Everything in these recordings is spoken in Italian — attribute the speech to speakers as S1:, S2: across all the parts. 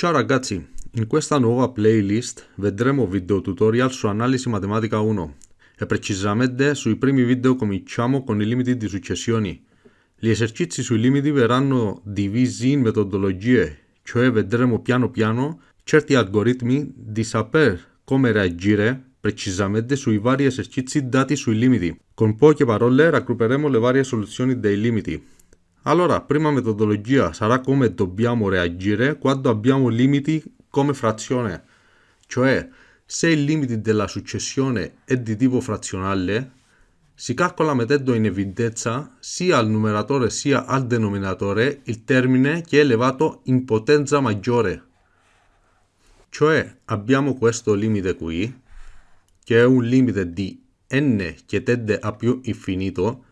S1: Ciao ragazzi, in questa nuova playlist vedremo video tutorial su analisi matematica 1 e precisamente sui primi video cominciamo con i limiti di successioni. Gli esercizi sui limiti verranno divisi in metodologie, cioè vedremo piano piano certi algoritmi di saper come reagire precisamente sui vari esercizi dati sui limiti. Con poche parole raggrupperemo le varie soluzioni dei limiti. Allora, prima metodologia sarà come dobbiamo reagire quando abbiamo limiti come frazione, cioè se il limite della successione è di tipo frazionale, si calcola mettendo in evidenza sia al numeratore sia al denominatore il termine che è elevato in potenza maggiore. Cioè abbiamo questo limite qui, che è un limite di n che tende a più infinito,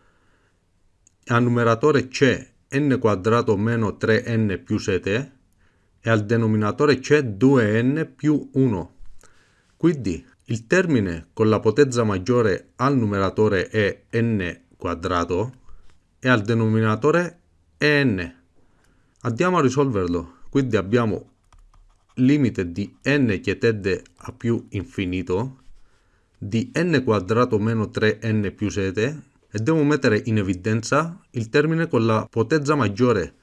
S1: al numeratore c'è n quadrato meno 3n più 7 e al denominatore c'è 2n più 1. Quindi il termine con la potenza maggiore al numeratore è n quadrato e al denominatore è n. Andiamo a risolverlo. Quindi abbiamo limite di n che tende a più infinito di n quadrato meno 3n più 7 e devo mettere in evidenza il termine con la potenza maggiore.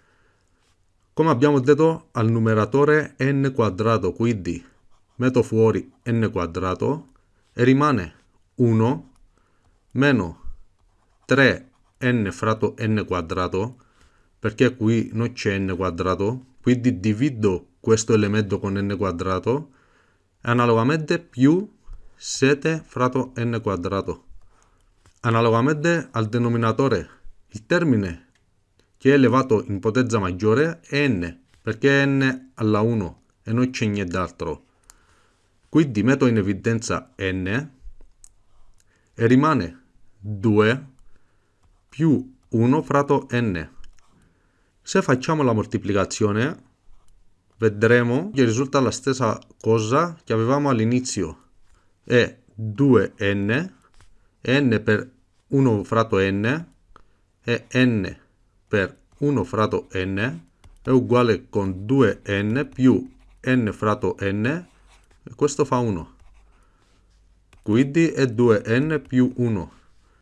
S1: Come abbiamo detto al numeratore n quadrato, quindi metto fuori n quadrato e rimane 1 meno 3n fratto n quadrato perché qui non c'è n quadrato quindi divido questo elemento con n quadrato analogamente più 7 fratto n quadrato Analogamente al denominatore, il termine che è elevato in potenza maggiore è n, perché è n alla 1 e non c'è nient'altro. Quindi metto in evidenza n e rimane 2 più 1 fratto n. Se facciamo la moltiplicazione, vedremo che risulta la stessa cosa che avevamo all'inizio. È 2n, n per 1 fratto n e n per 1 fratto n è uguale con 2n più n fratto n questo fa 1. Quindi è 2n più 1.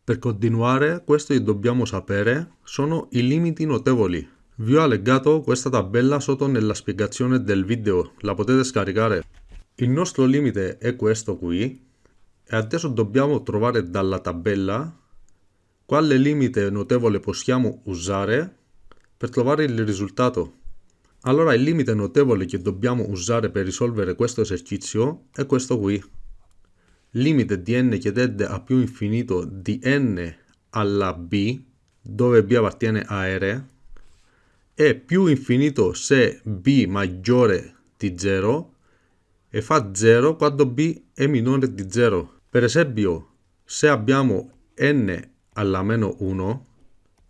S1: Per continuare, questo che dobbiamo sapere sono i limiti notevoli. Vi ho allegato questa tabella sotto nella spiegazione del video, la potete scaricare. Il nostro limite è questo qui e adesso dobbiamo trovare dalla tabella quale limite notevole possiamo usare per trovare il risultato? Allora il limite notevole che dobbiamo usare per risolvere questo esercizio è questo qui. Limite di n che tende a più infinito di n alla b, dove b appartiene a R, è più infinito se b maggiore di 0 e fa 0 quando b è minore di 0. Per esempio, se abbiamo n alla meno 1,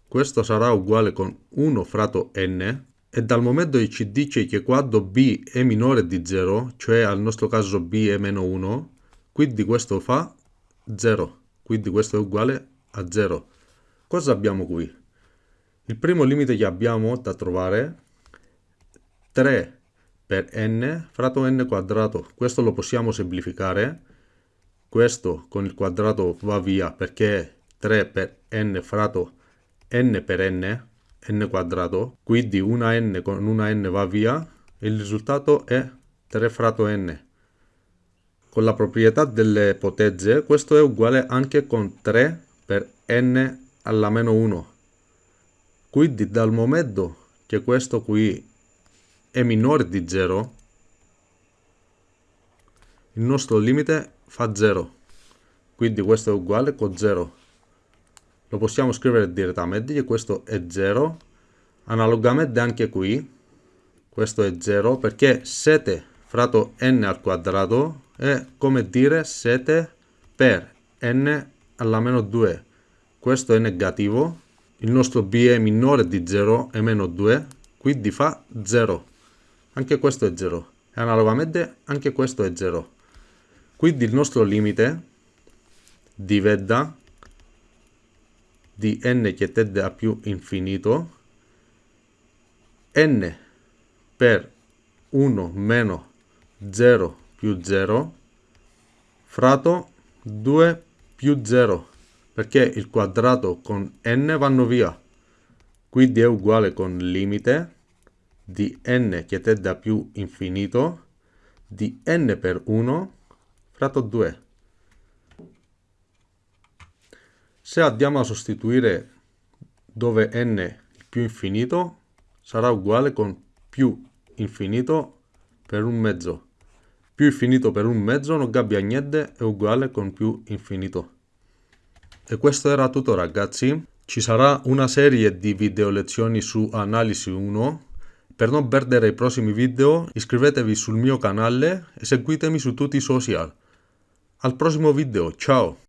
S1: questo sarà uguale con 1 fratto n, e dal momento che ci dice che quando b è minore di 0, cioè al nostro caso b è meno 1, quindi questo fa 0, quindi questo è uguale a 0. Cosa abbiamo qui? Il primo limite che abbiamo da trovare 3 per n fratto n quadrato. Questo lo possiamo semplificare. Questo con il quadrato va via perché 3 per n fratto n per n, n quadrato, quindi una n con una n va via, il risultato è 3 fratto n. Con la proprietà delle potenze, questo è uguale anche con 3 per n alla meno 1. Quindi dal momento che questo qui è minore di 0, il nostro limite fa 0. Quindi questo è uguale con 0 lo possiamo scrivere direttamente che questo è 0 analogamente anche qui questo è 0 perché 7 fratto n al quadrato è come dire 7 per n alla meno 2 questo è negativo. Il nostro b è minore di 0 è meno 2 quindi fa 0 anche questo è 0 e analogamente anche questo è 0 quindi il nostro limite diventa di n che tende a più infinito n per 1 meno 0 più 0 fratto 2 più 0 perché il quadrato con n vanno via. Quindi è uguale con limite di n che è da più infinito di n per 1 fratto 2 se andiamo a sostituire dove n più infinito sarà uguale con più infinito per un mezzo. Più infinito per un mezzo non cambia niente, è uguale con più infinito. E questo era tutto ragazzi. Ci sarà una serie di video lezioni su Analisi 1. Per non perdere i prossimi video iscrivetevi sul mio canale e seguitemi su tutti i social. Al prossimo video, ciao!